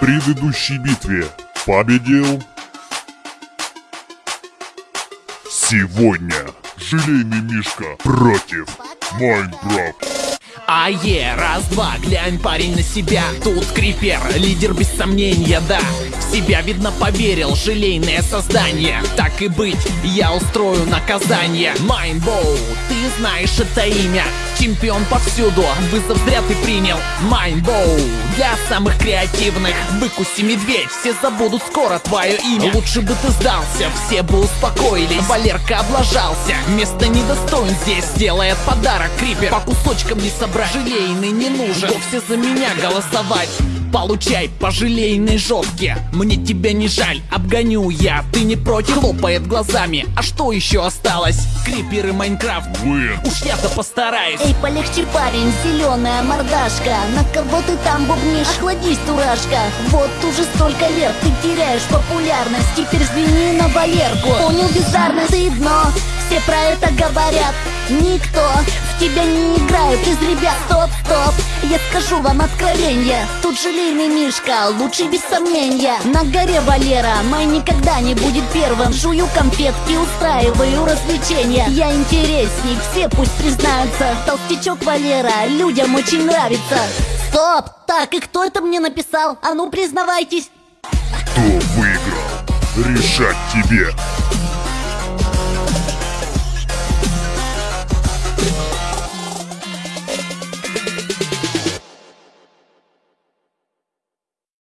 Предыдущей битве победил... Сегодня Желейный Мишка против Майнкрафт. Ае, раз-два, глянь, парень, на себя. Тут крипер, лидер без сомнения, да себя, видно, поверил, желейное создание. Так и быть, я устрою наказание. Майнбоу, ты знаешь это имя. Чемпион повсюду, вызов зря ты принял. Майнбоу, для самых креативных. Выкуси медведь, все забудут скоро твое имя. Лучше бы ты сдался, все бы успокоились. Валерка облажался, место недостоин здесь. Делает подарок крипер, по кусочкам не собрать Желейный не нужен, вовсе за меня голосовать Получай по желейной жопке. Мне тебя не жаль, обгоню я. Ты не против, хлопает глазами. А что еще осталось? Крипер и Майнкрафт. Вы Уж я-то постараюсь. Эй, полегче, парень, зеленая мордашка. На кого ты там бубнишь? Охладись, дурашка. Вот уже столько лет ты теряешь популярность. Теперь взгляни на Валерку. Понял бездарно, ты дно Все про это говорят. Никто в тебя не играет из ребят. Стоп, стоп, я скажу вам откровение Тут желейный Мишка, лучший без сомнения. На горе Валера, мой никогда не будет первым. Жую конфетки, устраиваю развлечения. Я интересней, все пусть признаются. Толстячок Валера, людям очень нравится. Стоп, так и кто это мне написал? А ну признавайтесь. Кто выиграл? Решать тебе.